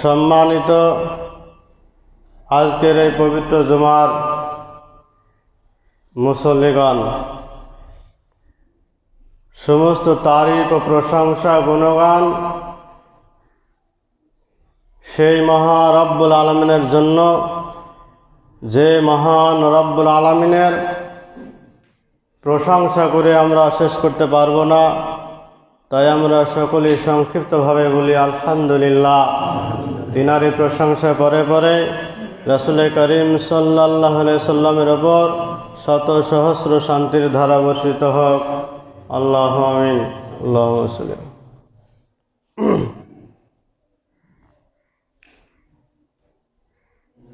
সম্মানিত আজকের এই পবিত্র জুমার মুসল্লিগণ, সমস্ত তারিখ ও প্রশংসা গুণগান সেই মহা রব্বুল আলমিনের জন্য, যে মহান রব্বুল আলমিনের প্রশংসা করে আমরা শেষ করতে পারব না। তাই আমরা সকলেই সংক্ষিপ্তভাবে বলি, আলহামদুলিল্লাহ। তিনারি প্রশংসা পরে পরে রসুল করিম সাল্লাহ সাল্লামের ওপর শত সহস্র শান্তির ধারা বর্ষিত হোক। আল্লাহ আমিন। আল্লাহ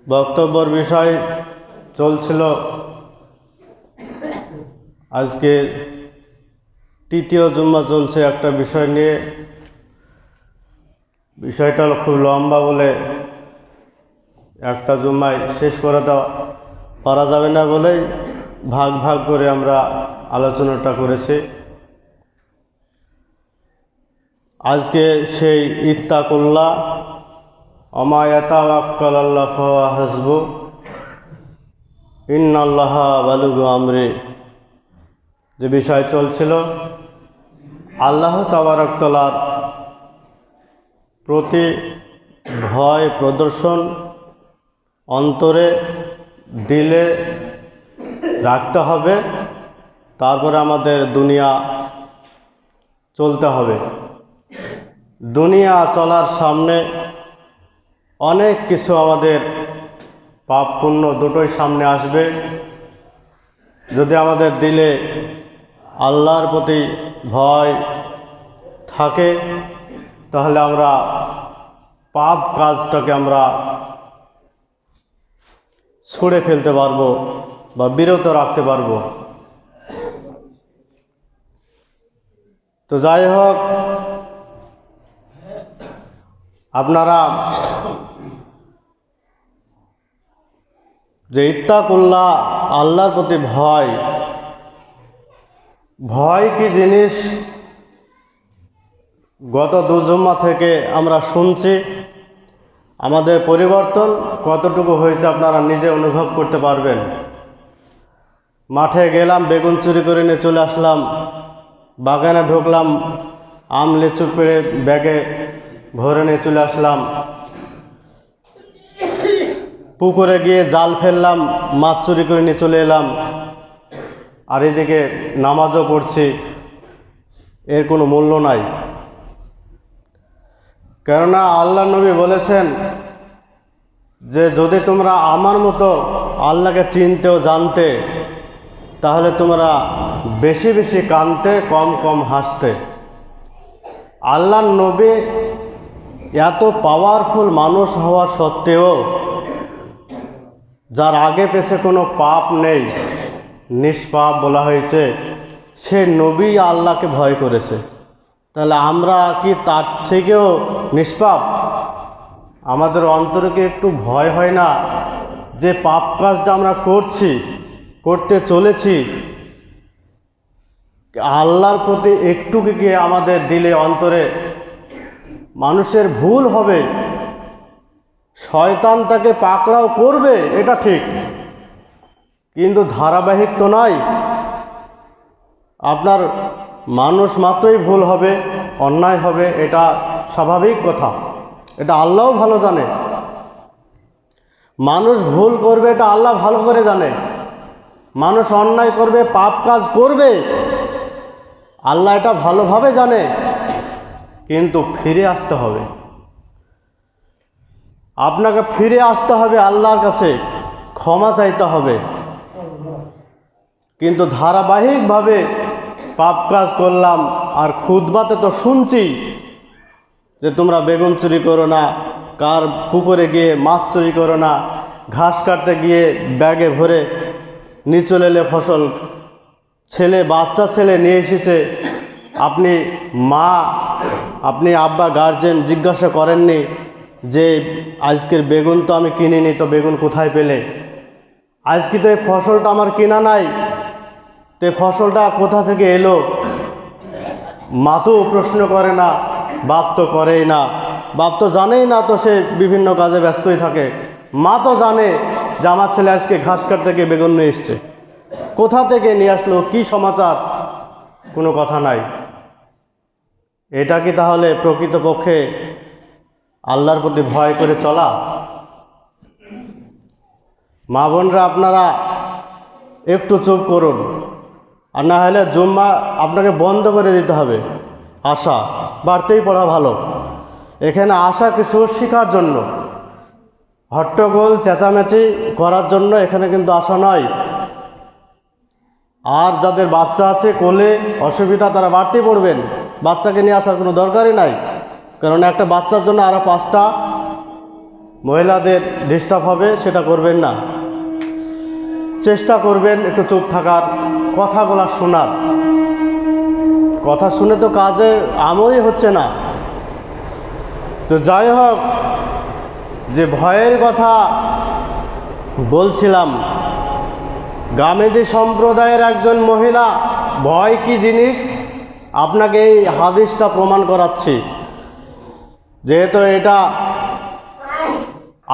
বক্তব্যর বিষয় চলছিল আজকে তৃতীয় জুম্মা চলছে একটা বিষয় নিয়ে। বিষয়টা খুব লম্বা বলে একটা জুম্মায় শেষ করে দেওয়া। পারা যাবে না বলেই ভাগ ভাগ করে আমরা আলোচনাটা করেছি। আজকে সেই ইত্তাকুল্লাহ অমায়াতাওয়াক্কাল আল্লাহ হাসবু, ইন্নাল্লাহ বালুগু আমরে, যে বিষয় চলছিল। আল্লাহ তাবারকতলার প্রতি ভয় প্রদর্শন অন্তরে দিলে রাখতে হবে, তারপরে আমাদের দুনিয়া চলতে হবে। দুনিয়া চলার সামনে অনেক কিছু আমাদের পাপ পুণ্য দুটোই সামনে আসবে। যদি আমাদের দিলে আল্লাহর প্রতি ভয় থাকে, তাহলে আমরা পাপ কাজটাকে আমরা ছুঁড়ে ফেলতে পারব বা বিরত রাখতে পারব। তো যাই হোক, আপনারা যে ইত্তাকুল্লাহ, আল্লাহর প্রতি ভয় ভয় কি জিনিস? গত দুজম্মা থেকে আমরা শুনছি, আমাদের পরিবর্তন কতটুকু হয়েছে আপনারা নিজে অনুভব করতে পারবেন। মাঠে গেলাম, বেগুন চুরি করে নিয়ে চলে আসলাম, বাগানে ঢুকলাম, আম, লিচু পেড়ে ব্যাগে ভরে নিয়ে চলে আসলাম। পুকুরে গিয়ে জাল ফেললাম, মাছ চুরি করে নিয়ে চলে এলাম। আর এদিকে নামাজও পড়ছি, এর কোনো মূল্য নাই। কেননা আল্লাহ নবী বলেছেন যে, যদি তোমরা আমার মতো আল্লাহকে চিনতে ও জানতে, তাহলে তোমরা বেশি বেশি কানতে কম কম হাসতে। আল্লাহ নবী এত পাওয়ারফুল মানুষ হওয়া সত্ত্বেও, যার আগে পেছে কোনো পাপ নেই নিষ্পাপ বলা হয়েছে, সে নবী আল্লাহকে ভয় করেছে। তাহলে আমরা কি তার থেকেও নিষ্পাপ? আমাদের অন্তরে কি একটু ভয় হয় না যে পাপ কাজটা আমরা করছি, করতে চলেছি? আল্লাহর প্রতি একটু কি আমাদের দিলে অন্তরে মানুষের ভুল হবে? শয়তান তাকে পাকড়াও করবে, এটা ঠিক। কিন্তু ধারাবাহিক তো নয় আপনার মানুষ মাত্রই ভুল হবে, অন্যায় হবে, এটা স্বাভাবিক কথা। এটা আল্লাহও ভালো জানে। মানুষ ভুল করবে, এটা আল্লাহ ভালো করে জানে। মানুষ অন্যায় করবে, পাপ কাজ করবে। আল্লাহ এটা ভালোভাবে জানে। কিন্তু ফিরে আসতে হবে। আপনাকে ফিরে আসতে হবে আল্লাহর কাছে। ক্ষমা চাইতে হবে। কিন্তু ধারাবাহিকভাবে পাপ কাজ করলাম আর খুদবাতে তো শুনছি যে তোমরা বেগুন চুরি করো না, কার পুকুরে গিয়ে মাছ চুরি করো না, ঘাস কাটতে গিয়ে ব্যাগে ভরে নিচলে এলে ফসল, ছেলে, বাচ্চা, ছেলে নিয়ে এসেছে। আপনি মা, আপনি আব্বা গার্জেন জিজ্ঞাসা করেননি যে আজকের বেগুন তো আমি কিনিনি, তো বেগুন কোথায় পেলে? আজকে তো এই ফসলটা আমার কেনা নাই। তো ফসলটা কোথা থেকে এলো? মা তো প্রশ্ন করে না, বাপ তো করেই না। বাপ তো জানেই না তো সে বিভিন্ন কাজে ব্যস্তই থাকে। মা তো জানে যে আমার ছেলে আজকে ঘাস কাটতে গিয়ে বেগুন নিয়ে এসছে। কোথা থেকে নিয়ে আসলো? কি সমাচার? কোনো কথা নাই। এটা কি তাহলে প্রকৃতপক্ষে আল্লাহর প্রতি ভয় করে চলা? মা বোনরা আপনারা একটু চুপ করুন। আর না হলে জুম্মা আপনাকে বন্ধ করে দিতে হবে। আশা, বাড়তেই পড়া ভালো। এখানে আসা কিছু শেখার জন্য। হট্টগোল, চেঁচামেচি করার জন্য এখানে কিন্তু আসা নয়। আর যাদের বাচ্চা আছে, কোলে অসুবিধা, তারা বাড়তেই পড়বেন। বাচ্চাকে নিয়ে আসার কোনো দরকারই নাই। কারণ একটা বাচ্চার জন্য আরও পাঁচটা মহিলাদের ডিস্টার্ব হবে, সেটা করবেন না। চেষ্টা করবেন একটু চুপ থাকার, কথাগুলো শোনার। কথা শুনে তো কাজে আমলই হচ্ছে না। তো যাই হোক, যে ভয়ের কথা বলছিলাম, গামেদি সম্প্রদায়ের একজন মহিলা, ভয় কি জিনিস? আপনাকে এই হাদিসটা প্রমাণ করাচ্ছি। যেহেতু এটা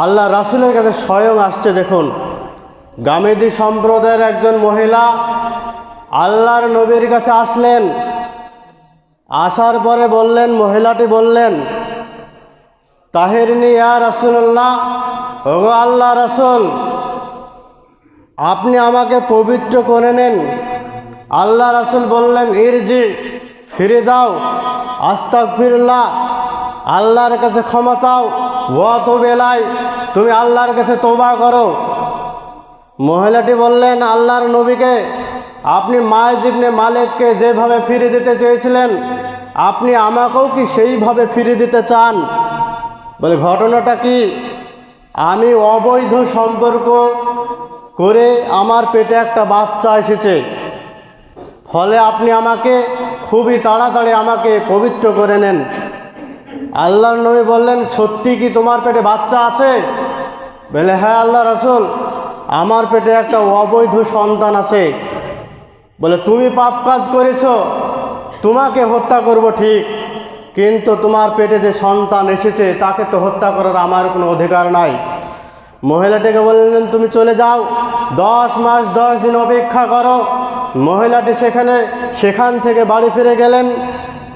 আল্লাহ রাসুলের কাছে স্বয়ং আসছে, দেখুন। গামেদি সম্প্রদায়ের একজন মহিলা আল্লাহর নবীর কাছে আসলেন। আসার পরে বললেন, মহিলাটি বললেন, তাহেরনি ইয়া রাসুল্লাহ ওগো আল্লাহ রাসুল, আপনি আমাকে পবিত্র করে নেন। আল্লাহ রাসুল বললেন, ইরজি, ফিরে যাও আস্তাক ফিরল্লাহ আল্লাহর কাছে ক্ষমা চাও। ও তো বেলায় তুমি আল্লাহর কাছে তোবা করো। মহিলাটি বললেন, আল্লাহর নবীকে, আপনি মায়জিবনে মালিককে যেভাবে ফিরে দিতে চেয়েছিলেন, আপনি আমাকেও কি সেইভাবে ফিরে দিতে চান? বলে, ঘটনাটা কি? আমি অবৈধ সম্পর্ক করে আমার পেটে একটা বাচ্চা এসেছে। ফলে আপনি আমাকে খুবই তাড়াতাড়ি আমাকে পবিত্র করে নেন। আল্লাহর নবী বললেন, সত্যি কি তোমার পেটে বাচ্চা আছে? বলে হ্যাঁ আল্লাহ রসুল। আমার পেটে একটা অবৈধ সন্তান আছে। বলে, তুমি পাপ কাজ করেছ, তোমাকে হত্যা করব ঠিক, কিন্তু তোমার পেটে যে সন্তান এসেছে, তাকে তো হত্যা করার আমার কোনো অধিকার নাই। মহিলাটিকে বললেন, তুমি চলে যাও, দশ মাস, দশ দিন অপেক্ষা করো। মহিলাটি সেখানে, সেখান থেকে বাড়ি ফিরে গেলেন,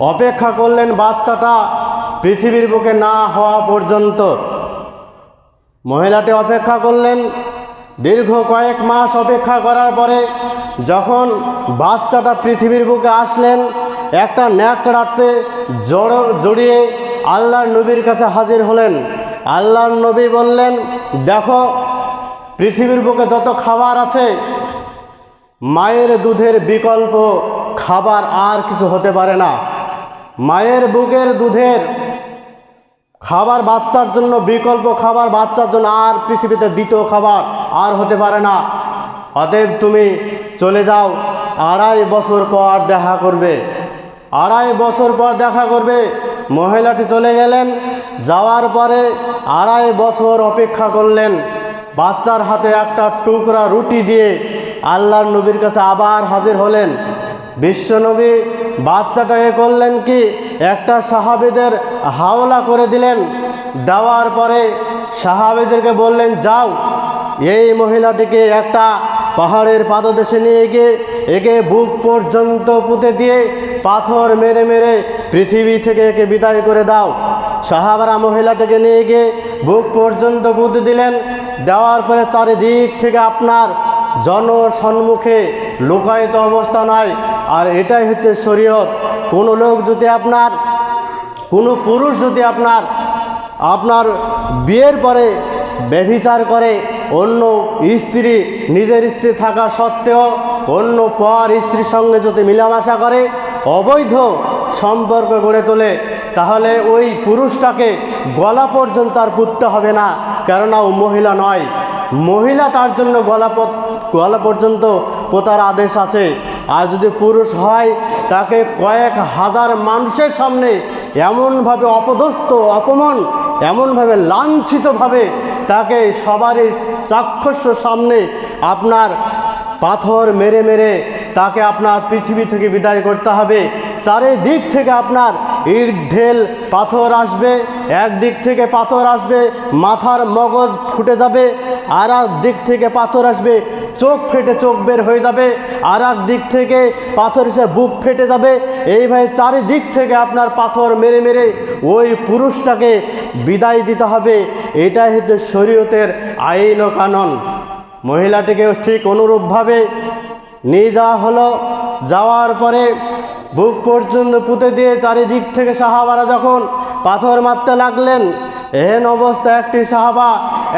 অপেক্ষা করলেন বাচ্চাটা পৃথিবীর বুকে না হওয়া পর্যন্ত। মহিলাটি অপেক্ষা করলেন দীর্ঘ কয়েক মাস অপেক্ষা করার পরে যখন বাচ্চাটা পৃথিবীর বুকে আসলেন, একটা ন্যাকড়াতে জড় জড়িয়ে আল্লাহর নবীর কাছে হাজির হলেন। আল্লাহর নবী বললেন, দেখো, পৃথিবীর বুকে যত খাবার আছে, মায়ের দুধের বিকল্প খাবার আর কিছু হতে পারে না। মায়ের বুকের দুধের খাবার বাচ্চার জন্য বিকল্প খাবার বাচ্চার জন্য আর পৃথিবীতে দ্বিতীয় খাবার আর হতে পারে না। অতএব তুমি চলে যাও। আড়াই বছর পর দেখা করবে। আড়াই বছর পর দেখা করবে। মহিলাটি চলে গেলেন। যাওয়ার পরে আড়াই বছর অপেক্ষা করলেন। বাচ্চার হাতে একটা টুকরা রুটি দিয়ে আল্লাহর নবীর কাছে আবার হাজির হলেন। বিশ্বনবী বাচ্চাটাকে করলেন কি? একটা সাহাবিদের হাওলা করে দিলেন। দেওয়ার পরে সাহাবিদেরকে বললেন, যাও। এই মহিলাটিকে একটা পাহাড়ের পাদদেশে নিয়ে গিয়ে একে বুক পর্যন্ত পুঁতে দিয়ে পাথর মেরে মেরে পৃথিবী থেকে একে বিদায় করে দাও। সাহাবারা মহিলাটিকে নিয়ে গিয়ে বুক পর্যন্ত পুঁতে দিলেন। দেওয়ার পরে চারিদিক থেকে আপনার জনসম্মুখে লুকায়িত অবস্থা নয়। আর এটাই হচ্ছে শরীয়ত। কোনো লোক যদি আপনার, কোনো পুরুষ যদি আপনার আপনার বিয়ের পরে ব্যভিচার করে অন্য স্ত্রী, নিজের স্ত্রী থাকা সত্ত্বেও অন্য পর স্ত্রীর সঙ্গে যদি মিলামেশা করে, অবৈধ সম্পর্ক গড়ে তোলে, তাহলে ওই পুরুষটাকে গলা পর্যন্ত আর পুততে হবে না। কেননা ও মহিলা নয়। মহিলা তার জন্য গলা গলা পর্যন্ত পোতার আদেশ আছে। আর যদি পুরুষ হয়, তাকে কয়েক হাজার মানুষের সামনে এমনভাবে অপদস্থ, অপমান, এমনভাবে লাঞ্ছিতভাবে তাকে সবারই চাক্ষুষ সামনে আপনার পাথর মেরে মেরে তাকে আপনার পৃথিবী থেকে বিদায় করতে হবে। চারিদিক থেকে আপনার ইট ঢেল পাথর আসবে, একদিক থেকে পাথর আসবে, মাথার মগজ ফুটে যাবে আর দিক থেকে পাথর আসবে চোখ ফেটে চোখ বের হয়ে যাবে আর এক দিক থেকে পাথর এসে বুক ফেটে যাবে। এইভাবে চারিদিক থেকে আপনার পাথর মেরে মেরে ওই পুরুষটাকে বিদায় দিতে হবে। এটাই হচ্ছে শরীয়তের আইন ও কানন। মহিলাটিকেও ঠিক অনুরূপভাবে নিয়ে যাওয়া হলো। যাওয়ার পরে বুক পর্যন্ত পুঁতে দিয়ে চারিদিক থেকে সাহাবারা যখন পাথর মারতে লাগলেন এহেন অবস্থা একটি সাহাবা,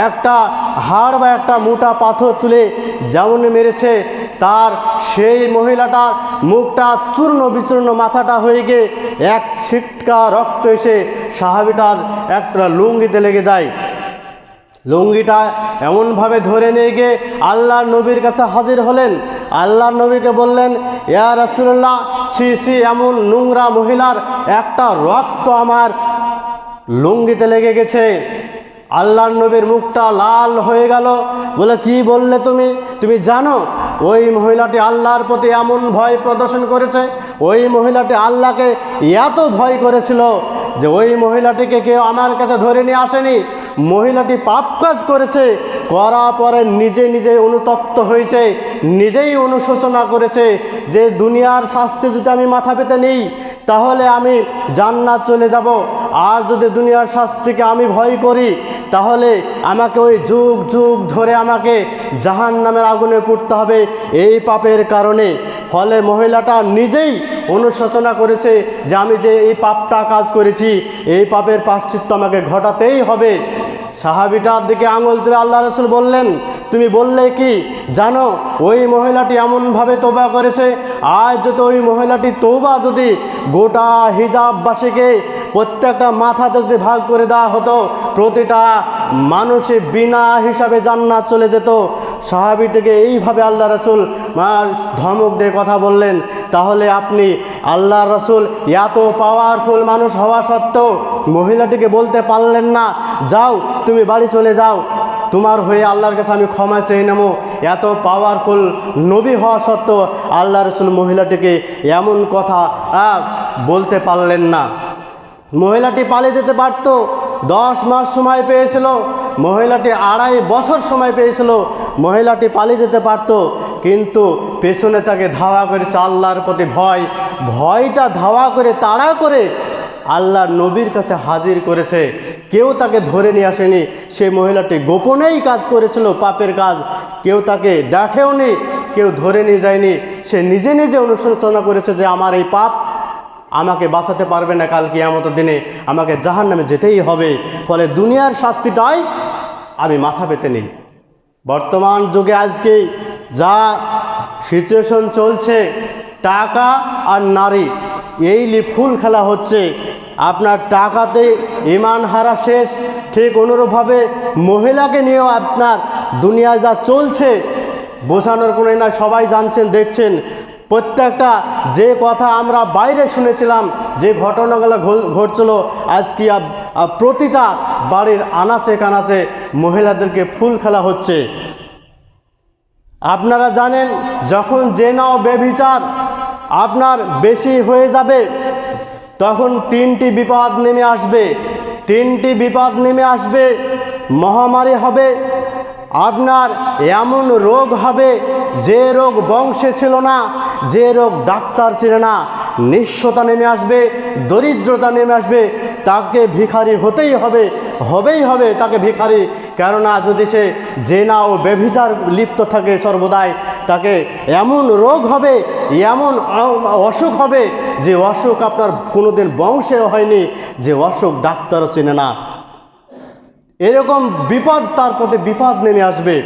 একটা হাড় বা একটা মোটা পাথর তুলে যেমন মেরেছে, তার সেই মহিলাটার মুখটা চূর্ণ বিচূর্ণ মাথাটা হয়ে গিয়ে এক ছিটকা রক্ত এসে সাহাবিটার একটা লুঙ্গিতে লেগে যায়। লুঙ্গিটা এমনভাবে ধরে নিয়ে গিয়ে আল্লাহ নবীর কাছে হাজির হলেন। আল্লাহ নবীকে বললেন, ইয়া রাসুল্লাহ সি সি এমন নোংরা মহিলার একটা রক্ত আমার লুঙ্গিতে লেগে গেছে। আল্লাহ নবীর মুখটা লাল হয়ে গেল। বলে, কি বললে তুমি? তুমি জানো, ওই মহিলাটি আল্লাহর প্রতি এমন ভয় প্রদর্শন করেছে। ওই মহিলাটি আল্লাহকে এত ভয় করেছিল যে ওই মহিলাটিকে কেউ আমার কাছে ধরে নিয়ে আসেনি। মহিলাটি পাপ কাজ করেছে করা পরে নিজে নিজে অনুতপ্ত হয়েছে, নিজেই অনুশোচনা করেছে যে দুনিয়ার শাস্তি যদি আমি মাথা পেতে নেই, তাহলে আমি জান্নাত চলে যাব। আর যদি দুনিয়ার শাস্তিকে আমি ভয় করি, তাহলে আমাকে ওই যুগ যুগ ধরে আমাকে জাহান নামের আগুনে পুড়তে হবে। এই পাপের কারণে ফলে মহিলাটা নিজেই অনুশোচনা করেছে যে আমি যে এই পাপটা কাজ করেছি, এই পাপের পাশ্চিত্য আমাকে ঘটাতেই হবে। সাহাবিটার দিকে আঙুল তুলে আল্লাহ রসুল বললেন, তুমি বললে কি, জানো, ওই মহিলাটি এমনভাবে তোবা করেছে? আজ যদি ওই মহিলাটি তৌবা যদি গোটা হিজাববাসীকে প্রত্যেকটা মাথাতে যদি ভাগ করে দেওয়া হতো, প্রতিটা মানুষে বিনা হিসাবে জান্নাত চলে যেত। সাহাবিটিকে এইভাবে আল্লাহ রসুল ধমক দিয়ে কথা বললেন, তাহলে আপনি আল্লাহ রসুল এত পাওয়ারফুল মানুষ হওয়া সত্ত্বেও মহিলাটিকে বলতে পারলেন না। যাও, তুমি বাড়ি চলে যাও। তোমার হয়ে আল্লাহর কাছে আমি ক্ষমা চেয়ে নেব। এত পাওয়ারফুল নবী হওয়া সত্ত্বেও আল্লাহ রসুল মহিলাটিকে এমন কথা বলতে পারলেন না। মহিলাটি পালিয়ে যেতে পারত, দশ মাস সময় পেয়েছিল, মহিলাটি আড়াই বছর সময় পেয়েছিল, মহিলাটি পালিয়ে যেতে পারত, কিন্তু পেছনে তাকে ধাওয়া করেছে আল্লাহর প্রতি ভয়। ভয়টা ধাওয়া করে, তাড়া করে আল্লাহর নবীর কাছে হাজির করেছে। কেউ তাকে ধরে নিয়ে আসেনি। সেই মহিলাটি গোপনেই কাজ করেছিল, পাপের কাজ। কেউ তাকে দেখেওনি, কেউ ধরে নিয়ে যায়নি। সে নিজে নিজে অনুশোচনা করেছে যে আমার এই পাপ আমাকে বাঁচাতে পারবে না কাল কিয়ামত দিনে। আমাকে জাহান নামে যেতেই হবে। ফলে দুনিয়ার শাস্তিটাই আমি মাথা পেতে নিই। বর্তমান যুগে আজকে যা সিচুয়েশন চলছে, টাকা আর নারী, এই ফুল খেলা হচ্ছে। আপনার টাকাতে ইমান হারা শেষ। ঠিক অনুরূপভাবে মহিলাকে নিয়েও আপনার দুনিয়ায় যা চলছে, বোঝানোর কোনো না সবাই জানছেন, দেখছেন। প্রত্যেকটা যে কথা আমরা বাইরে শুনেছিলাম, যে ঘটনাগুলো ঘটছিল, আজকে প্রতিটা বাড়ির আনাচে কানাচে মহিলাদেরকে ফুল খেলা হচ্ছে। আপনারা জানেন, যখন যে নাও বেবিচার আপনার বেশি হয়ে যাবে তখন তিনটি বিপদ নেমে আসবে। তিনটি বিপদ নেমে আসবে। মহামারী হবে। আপনার এমন রোগ হবে যে রোগ বংশে ছিল না, যে রোগ ডাক্তার ছিল না। নিঃস্বতা নেমে আসবে, দরিদ্রতা নেমে আসবে, তাকে ভিখারি হতেই হবে, হবেই হবে তাকে ভিখারি। কেননা যদি সে জেনা ও বেভিচার লিপ্ত থাকে সর্বদাই, তাকে এমন রোগ হবে, এমন অসুখ হবে যে অসুখ আপনার কোনোদিন বংশে হয়নি, যে অসুখ ডাক্তারও চেনে না। এরকম বিপদ তার প্রতি বিপদ নেমে আসবে।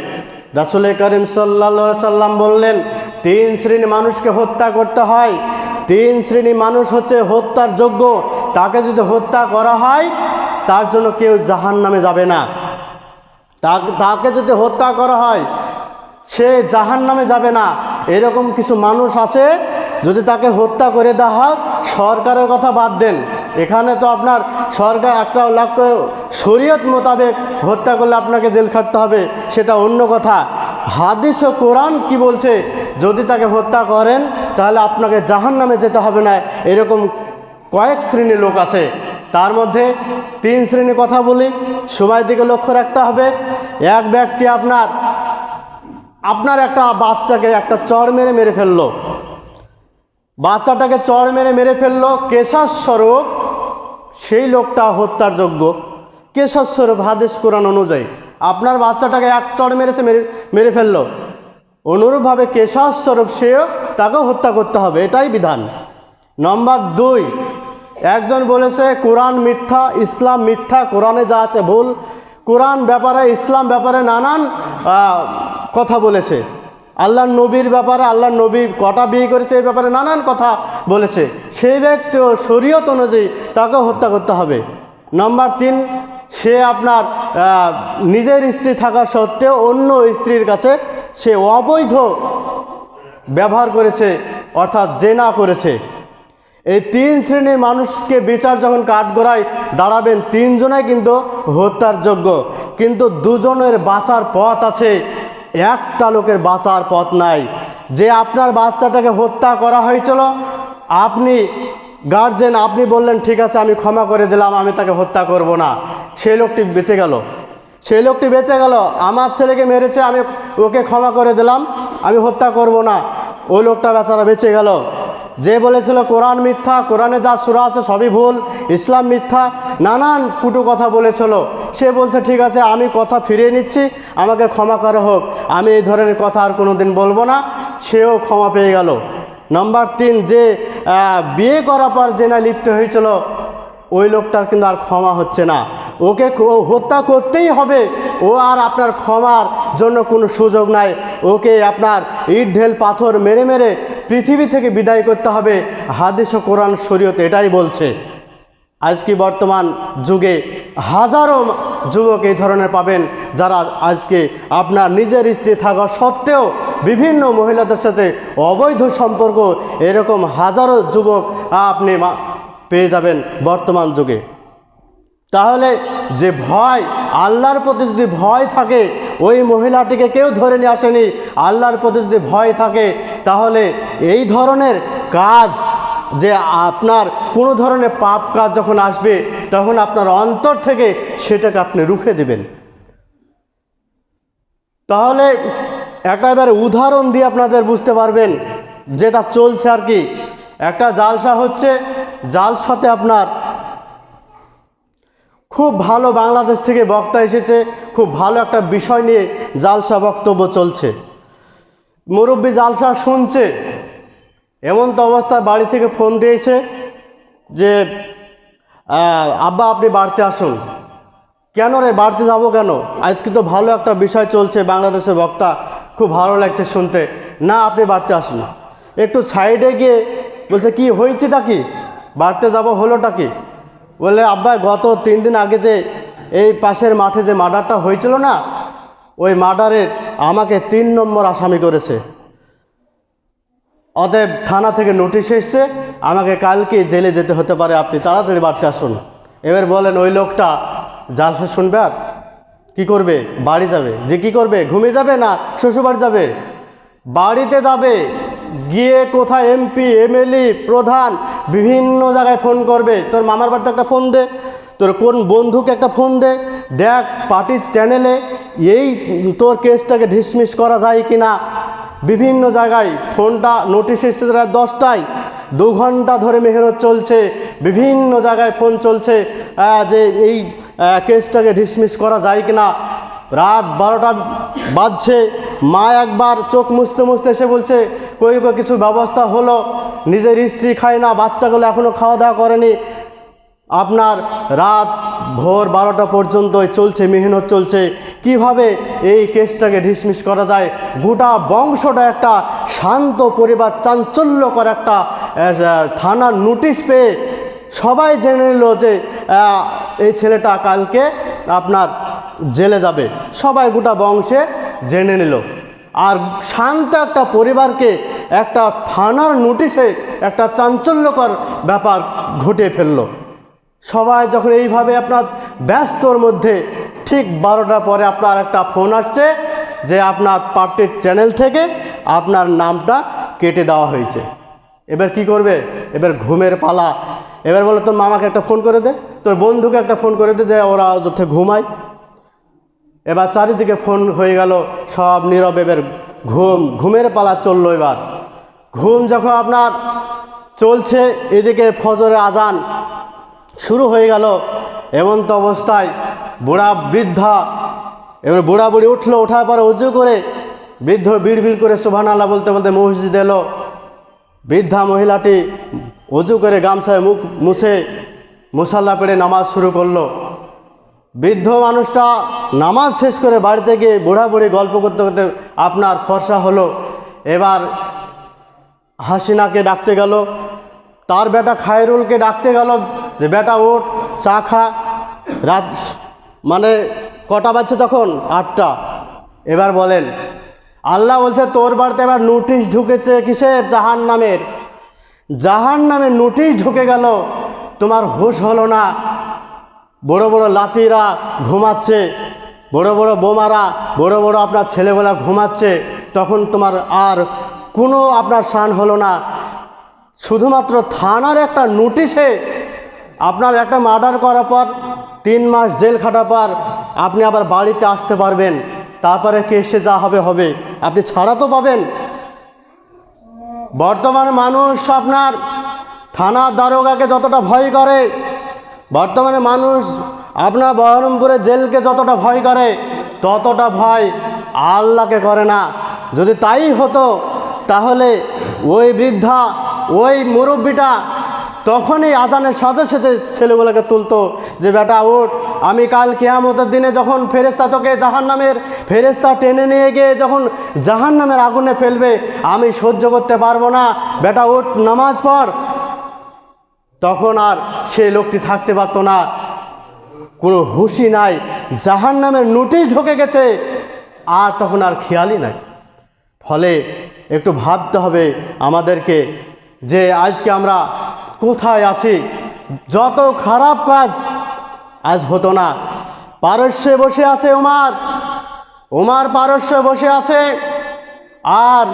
রাসুল করিম সাল্লা সাল্লাম বললেন, তিন শ্রেণি মানুষকে হত্যা করতে হয় তিন শ্রেণি মানুষ হচ্ছে হত্যার যোগ্য। তাকে যদি হত্যা করা হয়, তার জন্য কেউ জাহান নামে যাবে না। তাকে যদি হত্যা করা হয়, সে জাহান নামে যাবে না। এরকম কিছু মানুষ আছে, যদি তাকে হত্যা করে দেওয়া হয়, সরকারের কথা বাদ দেন। এখানে তো আপনার সরকার একটা লক্ষ্য, শরীয়ত মোতাবেক হত্যা করলে আপনাকে জেল খাটতে হবে, সেটা অন্য কথা। হাদিস ও কোরআন কি বলছে? যদি তাকে হত্যা করেন, তাহলে আপনাকে জাহান নামে যেতে হবে না। এরকম কয়েক শ্রেণির লোক আছে। তার মধ্যে তিন শ্রেণির কথা বলি। সময় দিকে লক্ষ্য রাখতে হবে। এক ব্যক্তি আপনার আপনার একটা বাচ্চাকে একটা চড় মেরে মেরে ফেলল। বাচ্চাটাকে চড় মেরে মেরে ফেলল। কেশাস্বরূপ সেই লোকটা হত্যার যোগ্য। কেশাস্বরূপ হাদেশ কোরআন অনুযায়ী। আপনার বাচ্চাটাকে এক চড় মেরেছে মেরে মেরে ফেলল। অনুরূপভাবে কেশাস্বরূপ সেও তাকেও হত্যা করতে হবে, এটাই বিধান। নম্বর দুই, একজন বলেছে, কোরআন মিথ্যা, ইসলাম মিথ্যা, কোরআনে যা আছে ভুল। কোরআন ব্যাপারে, ইসলাম ব্যাপারে নানান কথা বলেছে। আল্লাহ নবীর ব্যাপারে আল্লাহ নবী কটা বিয়ে করেছে এই ব্যাপারে নানান কথা বলেছে। সেই ব্যক্তিও শরীয়ত অনুযায়ী তাকে হত্যা করতে হবে। নম্বর তিন সে আপনার নিজের স্ত্রী থাকা সত্ত্বেও অন্য স্ত্রীর কাছে সে অবৈধ ব্যবহার করেছে, অর্থাৎ জেনা করেছে। এই তিন শ্রেণির মানুষকে বিচার যখন কাঠগড়ায় দাঁড়াবেন তিনজনাই কিন্তু হত্যার যোগ্য। কিন্তু দুজনের বাঁচার পথ আছে, একটা লোকের বাঁচার পথ নাই। যে আপনার বাচ্চাটাকে হত্যা করা হয়েছিল, আপনি গার্জেন আপনি বললেন, ঠিক আছে, আমি ক্ষমা করে দিলাম, আমি তাকে হত্যা করব না। সেই লোকটি বেঁচে গেল। সেই লোকটি বেঁচে গেল। আমার ছেলেকে মেরেছে, আমি ওকে ক্ষমা করে দিলাম, আমি হত্যা করব না। ওই লোকটা বেচারা বেঁচে গেল। যে বলেছিল, কোরআন মিথ্যা, কোরআনে যা সুরা আছে সবই ভুল, ইসলাম মিথ্যা। নানান কুটু কথা বলেছিল। সে বলছে, ঠিক আছে, আমি কথা ফিরিয়ে নিচ্ছি, আমাকে ক্ষমা করা হোক। আমি এই ধরনের কথা আর কোনো দিন বলব না। সেও ক্ষমা পেয়ে গেল। নম্বর তিন, যে বিয়ে করার পর যে না লিপ্ত হয়েছিল ওই লোকটার কিন্তু আর ক্ষমা হচ্ছে না। ওকে হত্যা করতেই হবে। ও আর আপনার ক্ষমার জন্য কোনো সুযোগ নাই। ওকে আপনার ইট, ঢেল, পাথর মেরে মেরে পৃথিবী থেকে বিদায় করতে হবে। হাদিস ও কোরআন শরীয়ত এটাই বলছে। আজকে বর্তমান যুগে হাজারো যুবক এই ধরনের পাবেন যারা আজকে আপনার নিজের স্ত্রী থাকা সত্ত্বেও বিভিন্ন মহিলাদের সাথে অবৈধ সম্পর্ক। এরকম হাজারো যুবক আপনি পেয়ে যাবেন বর্তমান যুগে। তাহলে যে ভয়, আল্লাহর প্রতি যদি ভয় থাকে, ওই মহিলাটিকে কেউ ধরে নিয়ে আসেনি। আল্লাহর প্রতি যদি ভয় থাকে, তাহলে এই ধরনের কাজ যে আপনার কোনো ধরনের পাপ কাজ যখন আসবে, তখন আপনার অন্তর থেকে সেটাকে আপনি রুখে দেবেন। তাহলে একটা এবার উদাহরণ দিয়ে আপনাদের বুঝতে পারবেন, যেটা চলছে আর কি। একটা জালসা হচ্ছে জালসাতে আপনার খুব ভালো বাংলাদেশ থেকে বক্তা এসেছে, খুব ভালো একটা বিষয় নিয়ে জালসা বক্তব্য চলছে। মুরব্বী জালসা শুনছে, এমন তো অবস্থায় বাড়ি থেকে ফোন দিয়েছে যে আব্বা আপনি বাড়তে আসুন। কেন রে, বাড়তে যাব কেন? আজকে তো ভালো একটা বিষয় চলছে বাংলাদেশের বক্তা, খুব ভালো লাগছে শুনতে। না, আপনি বাড়তে আসুন। একটু সাইডে গিয়ে বলছে, কি হয়েছেটা কি? বাড়িতে যাব হলোটা কি? বলে আব্বা, গত তিন দিন আগে যে এই পাশের মাঠে যে মার্ডারটা হয়েছিল না, ওই মার্ডারের আমাকে তিন নম্বর আসামি করেছে। অতএব থানা থেকে নোটিশ এসছে, আমাকে কালকে জেলে যেতে হতে পারে, আপনি তাড়াতাড়ি বাড়তে আসুন। এবার বলেন, ওই লোকটা জালসা শুনবে আর কী করবে? বাড়ি যাবে। যে কি করবে? ঘুমিয়ে যাবে না? শ্বশুরবাড়ি যাবে? বাড়িতে যাবে। গিয়ে কোথায় এমপি এমএলএ প্রধান, বিভিন্ন জায়গায় ফোন করবে। তোর মামার বাড়িতে একটা ফোন দে, তোর কোন বন্ধুকে একটা ফোন দে, দেখ পার্টির চ্যানেলে এই তোর কেসটাকে ঢিসমিস করা যায় কি না বিভিন্ন জায়গায় ফোনটা নোটিশ এসেছে রাত দশটায়, দু ঘণ্টা ধরে মেহনত চলছে, বিভিন্ন জায়গায় ফোন চলছে যে এই কেসটাকে ডিসমিস করা যায় কি না রাত বারোটা বাজছে মা একবার চোখ মুছতে মুছতে এসে বলছে, কই কিছু ব্যবস্থা হলো? নিজের স্ত্রী খায় না, বাচ্চাগুলো এখনও খাওয়া দাওয়া করেনি। আপনার রাত ভোর বারোটা পর্যন্ত চলছে, মেহনত চলছে। কীভাবে এই কেসটাকে ডিসমিস করা যায়? গোটা বংশটা একটা শান্ত পরিবার, চাঞ্চল্যকর একটা থানার নোটিশ পেয়ে সবাই জেনে নিল যে এই ছেলেটা কালকে আপনার জেলে যাবে। সবাই গোটা বংশে জেনে নিল। আর শান্ত একটা পরিবারকে একটা থানার নোটিশে একটা চাঞ্চল্যকর ব্যাপার ঘটে ফেলল। সবাই যখন এইভাবে আপনার ব্যস্তর মধ্যে ঠিক বারোটার পরে আপনার একটা ফোন আসছে যে আপনার পার্টির চ্যানেল থেকে আপনার নামটা কেটে দেওয়া হয়েছে। এবার কি করবে? এবার ঘুমের পালা। এবার বলে, তোর মামাকে একটা ফোন করে দে। তোর বন্ধুকে একটা ফোন করে দে যে ওরা যথে ঘুমায়। এবার চারিদিকে ফোন হয়ে গেল, সব নীরব ঘুম, ঘুমের পালা চলল এবার। ঘুম যখন আপনার চলছে, এদিকে ফজরের আজান শুরু হয়ে গেল, এমন তো অবস্থায় বুড়া বৃদ্ধা, এবার বুড়া বুড়ি উঠল ওঠার পরে উজু করে বৃদ্ধ বিড় করে সুবহান আল্লাহ বলতে বলতে মসজিদ এলো। বৃদ্ধা মহিলাটি উজু করে গামছায় মুখ মুছে মুসাল্লা পেড়ে নামাজ শুরু করল। বৃদ্ধ মানুষটা নামাজ শেষ করে বাড়িতে গিয়ে বুড়া বুড়ি গল্প করতে করতে আপনার ফর্সা হলো। এবার হাসিনাকে ডাকতে গেল, তার বেটা খায়রুলকে ডাকতে গেল যে, বেটা ওঠ চা খা। রাত মানে কটা বাজছে তখন? আটটা। এবার বলেন, আল্লাহ বলছে তোর বাড়িতে এবার নোটিশ ঢুকেছে কিসের? জাহান নামের জাহান নামের নোটিশ ঢুকে গেল, তোমার হুশ হলো না। বড় বড় লাতিরা ঘুমাচ্ছে, বড় বড় বোমারা, বড় বড় আপনার ছেলেবেলা ঘুমাচ্ছে, তখন তোমার আর কোনো আপনার শান হলো না। শুধুমাত্র থানার একটা নোটিশে আপনার একটা মার্ডার করার পর, তিন মাস জেল খাটার পর আপনি আবার বাড়িতে আসতে পারবেন। তারপরে কেসে যা হবে হবে। আপনি ছাড়া তো পাবেন। বর্তমানে মানুষ আপনার থানার দারোগাকে যতটা ভয় করে বর্তমানে মানুষ আপনার বহরমপুরে জেলকে যতটা ভয় করে, ততটা ভয় আল্লাহকে করে না। যদি তাই হতো, তাহলে ওই বৃদ্ধা, ওই মুরব্বিটা তখনই আজানের সাথে সাথে ছেলেগুলোকে তুলতো যে, বেটা ওঠ আমি কাল কেয়ামতের দিনে যখন ফেরেস্তা তোকে জাহান নামের ফেরেস্তা টেনে নিয়ে গিয়ে যখন জাহান নামের আগুনে ফেলবে, আমি সহ্য করতে পারব না। বেটা ওঠ নামাজ পড় তখন আর সে লোকটি থাকতে পারতো না। কোনো হুঁশি নাই। জাহান নামের নোটিশ ঢুকে গেছে। আর তখন আর খেয়ালই নাই। ফলে একটু ভাবতে হবে আমাদেরকে যে আজকে আমরা কোথায় আছি? যত খারাপ কাজ আজ হতো না। পারস্যে বসে আছে ওমার ওমার পারস্যে বসে আছে। আর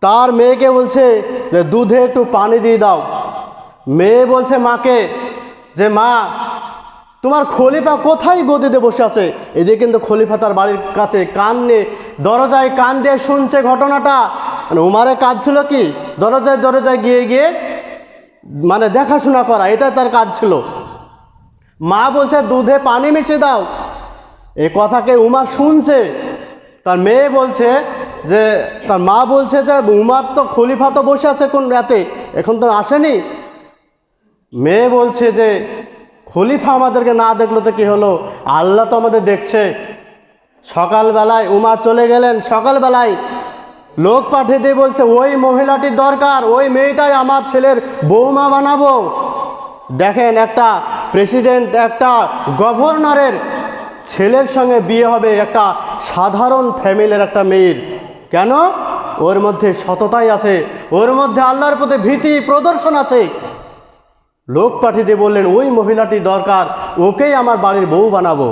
তার মেয়েকে বলছে যে, দুধে একটু পানি দিয়ে দাও। মেয়ে বলছে, মাকে, যে মা, তোমার খলিফা কোথায় গদিতে বসে আছে? এদিকে কিন্তু খলিফা তার বাড়ির কাছে কান নিয়ে দরজায় কান দিয়ে শুনছে ঘটনাটা। মানে উমারের কাজ ছিল কি? দরজায় দরজায় গিয়ে গিয়ে মানে দেখাশোনা করা এটা তার কাজ ছিল। মা বলছে, দুধে পানি মিশিয়ে দাও। এই কথাকে উমার শুনছে। তার মেয়ে বলছে যে, তার মা বলছে যে, উমার তো খলিফা তো বসে আছে কোন রাতে, এখন তো আসেনি? মেয়ে বলছে যে, খলিফা আমাদেরকে না দেখল তো কি হলো? আল্লাহ তো আমাদের দেখছে। সকালবেলায় উমার চলে গেলেন। সকালবেলায় লোক পাঠিয়ে দিয়ে বলছে, ওই মহিলাটির দরকার, ওই মেয়েটাই আমার ছেলের বৌমা বানাবো। দেখেন একটা প্রেসিডেন্ট, একটা গভর্নরের ছেলের সঙ্গে বিয়ে হবে একটা সাধারণ ফ্যামিলির একটা মেয়ের। কেন? ওর মধ্যে সততাই আছে, ওর মধ্যে আল্লাহর প্রতি ভীতি প্রদর্শন আছে। লোক পাঠিয়ে দিয়ে বললেন, ওই মহিলাটি দরকার, ওকেই আমার বাড়ির বউ বানাবো।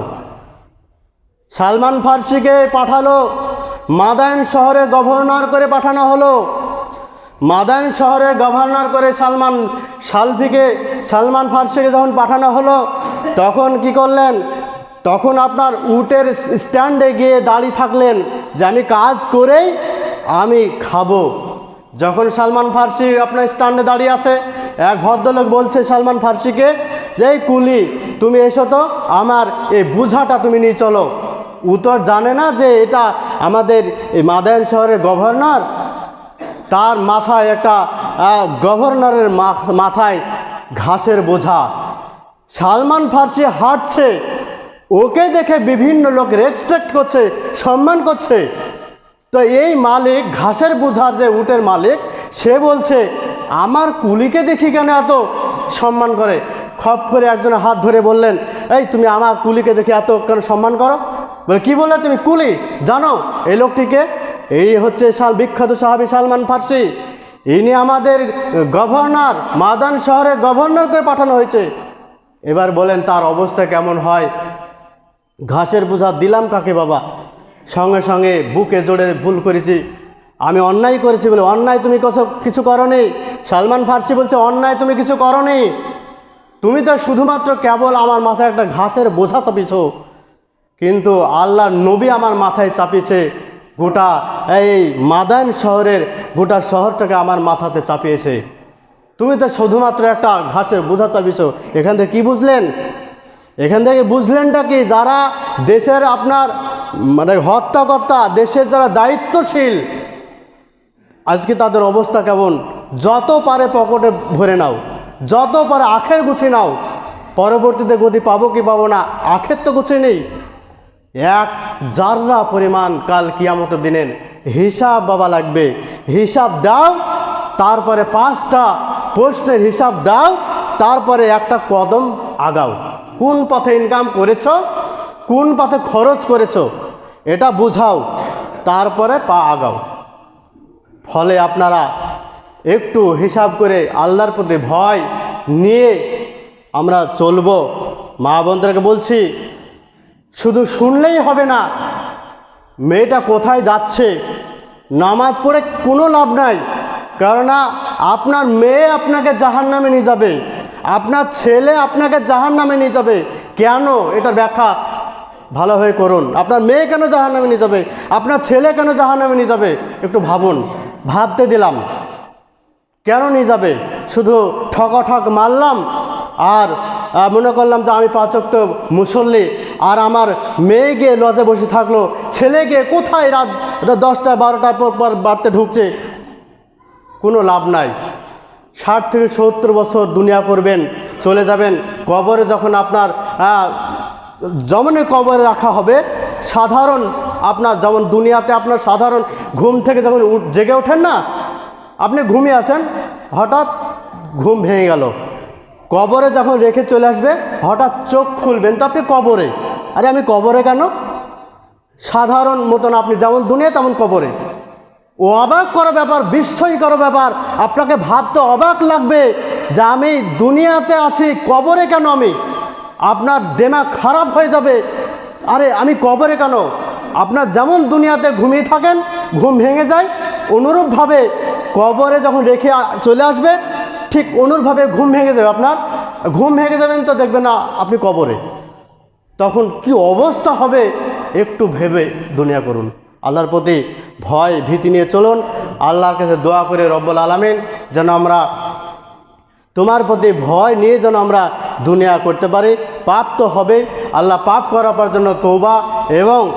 সালমান ফার্সিকে পাঠালো, মাদায়ন শহরে গভর্নর করে পাঠানো হলো। মাদায়ন শহরের গভর্নর করে সালমান সালফিকে, সালমান ফার্সিকে যখন পাঠানো হলো, তখন কি করলেন? তখন আপনার উটের স্ট্যান্ডে গিয়ে দাঁড়িয়ে থাকলেন যে, আমি কাজ করেই আমি খাব। যখন সালমান ফার্সি আপনার স্ট্যান্ডে দাঁড়িয়ে আছে এক ভদ্রলোক বলছে সালমান ফার্সিকে, যে কুলি, তুমি এসো তো, আমার এই বুঝাটা তুমি নিয়ে চলো। উত্তর জানে না যে এটা আমাদের এই মাদায়ন শহরের গভর্নর। তার মাথায় একটা গভর্নরের মাথায় ঘাসের বোঝা। সালমান ফার্সি হাঁটছে, ওকে দেখে বিভিন্ন লোক রেসপেক্ট করছে, সম্মান করছে। তো এই মালিক, ঘাসের বোঝার যে উটের মালিক, সে বলছে আমার কুলিকে দেখি কেন এত সম্মান করে? খপ করে একজনের হাত ধরে বললেন, এই তুমি আমার কুলিকে দেখে এত কেন সম্মান করো? বলে, কি বললে তুমি কুলি? জানো, এই লোকটিকে, এই হচ্ছে সাল বিখ্যাত সাহাবি সালমান ফার্সি। ইনি আমাদের গভর্নর, মাদান শহরের গভর্নর করে পাঠানো হয়েছে। এবার বলেন, তার অবস্থা কেমন হয়? ঘাসের বোঝা দিলাম কাকে বাবা? সঙ্গে সঙ্গে বুকে জোরে ভুল করেছি। আমি অন্যায় করেছি বলে, অন্যায় তুমি কিছু- কিছু করনি? সালমান ফার্সি বলছে, অন্যায় তুমি কিছু করো করনি। তুমি তো শুধুমাত্র কেবল আমার মাথায় একটা ঘাসের বোঝা চাপিয়েছো কিন্তু আল্লাহ নবী আমার মাথায় চাপিয়েছে গোটা এই মাদান শহরের গোটা শহরটাকে আমার মাথাতে চাপিয়েছে। তুমি তো শুধুমাত্র একটা ঘাসের বোঝা চাপিয়েছো এখান থেকে কি বুঝলেন? এখান থেকে বুঝলেনটা কি? যারা দেশের আপনার মানে হত্যাকর্তা, দেশের যারা দায়িত্বশীল আজকে তাদের অবস্থা কেমন? যত পারে পকেটে ভরে নাও, যত পারে আখের গুছিয়ে নাও, পরবর্তীতে গতি পাবো কি পাবো না, আখের তো গুছিয়ে নেই। এক জাররা পরিমাণ কাল কিয়ামতের দিনের হিসাব বাবা লাগবে, হিসাব দাও, তারপরে পাঁচটা প্রশ্নের হিসাব দাও, তারপরে একটা কদম আগাও। কোন পথে ইনকাম করেছ, কোন পথে খরচ করেছ, এটা বুঝাও, তারপরে পা আগাও। ফলে আপনারা একটু হিসাব করে আল্লাহর প্রতি ভয় নিয়ে আমরা চলবো। মা বোনদেরকে বলছি, শুধু শুনলেই হবে না, মেয়েটা কোথায় যাচ্ছে, নামাজ পড়ে কোনো লাভ নাই, কেননা আপনার মেয়ে আপনাকে জাহান নামে নিয়ে যাবে, আপনার ছেলে আপনাকে জাহান নামে নিয়ে যাবে, কেন এটা ব্যাখ্যা ভালোভাবে করুন। আপনার মেয়ে কেন জাহান নামে নিয়ে যাবে, আপনার ছেলে কেন জাহান নামে নিয়ে যাবে, একটু ভাবুন। ভাবতে দিলাম কেন নিয়ে যাবে? শুধু ঠক মারলাম আর মনে করলাম যে আমি পাচক মুসল্লি আর আমার মেয়ে গিয়ে লজে বসে থাকল, ছেলে গিয়ে কোথায় রাত দশটা বারোটার পর পর বাড়তে ঢুকছে? কোনো লাভ নাই। ষাট থেকে সত্তর বছর দুনিয়া করবেন, চলে যাবেন, কবরে যখন আপনার জমনে কবরে রাখা হবে, সাধারণ আপনার যেমন দুনিয়াতে আপনার সাধারণ ঘুম থেকে যখন জেগে ওঠেন না, আপনি ঘুমিয়ে আসেন, হঠাৎ ঘুম ভেঙে গেল। কবরে যখন রেখে চলে আসবে, হঠাৎ চোখ খুলবেন তো আপনি কবরে। আরে আমি কবরে কেন? সাধারণ মতন আপনি যেমন দুনিয়া, তেমন কবরে। ও অবাক করা ব্যাপার, বিস্ময় করা ব্যাপার। আপনাকে ভাবতে অবাক লাগবে যে আমি দুনিয়াতে আছি, কবরে কেন আমি? আপনার দেমাগ খারাপ হয়ে যাবে। আরে আমি কবরে কেন? আপনার যেমন দুনিয়াতে ঘুমিয়ে থাকেন, ঘুম ভেঙে যায়, অনুরূপভাবে কবরে যখন রেখে চলে আসবে, ঠিক অনুরূপভাবে ঘুম ভেঙে যাবে আপনার। ঘুম ভেঙে যাবেন তো দেখবেন না আপনি কবরে। তখন কি অবস্থা হবে একটু ভেবে দুনিয়া করুন। আল্লাহর প্রতি ভয় ভীতি নিয়ে চলুন। আল্লাহর কাছে দোয়া করে রব্বুল আলমিন, যেন আমরা তোমার প্রতি ভয় নিয়ে যেন আমরা দুনিয়া করতে পারি। পাপ তো হবে। আল্লাহ পাপ করার জন্য তৌবা এবং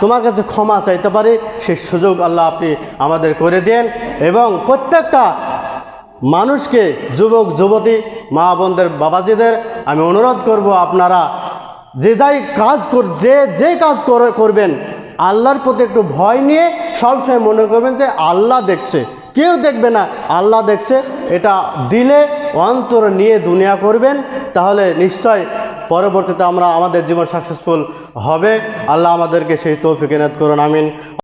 তোমার কাছে ক্ষমা চাইতে পারি। সেই সুযোগ আল্লাহ আপনি আমাদের করে দেন এবং প্রত্যেকটা মানুষকে, যুবক, যুবতী, মা বোনদের, বাবাজিদের আমি অনুরোধ করব আপনারা যে যাই কাজ কর, যে যে কাজ করে- করবেন, আল্লাহর প্রতি একটু ভয় নিয়ে সবসময় মনে করবেন যে আল্লাহ দেখছে। কেউ দেখবে না। আল্লাহ দেখছে, এটা দিলে অন্তর নিয়ে দুনিয়া করবেন, তাহলে নিশ্চয় পরবর্তীতে আমরা আমাদের জীবন সাকসেসফুল হবে। আল্লাহ আমাদেরকে সেই তৌফিক এনাদ করুন, আমিন।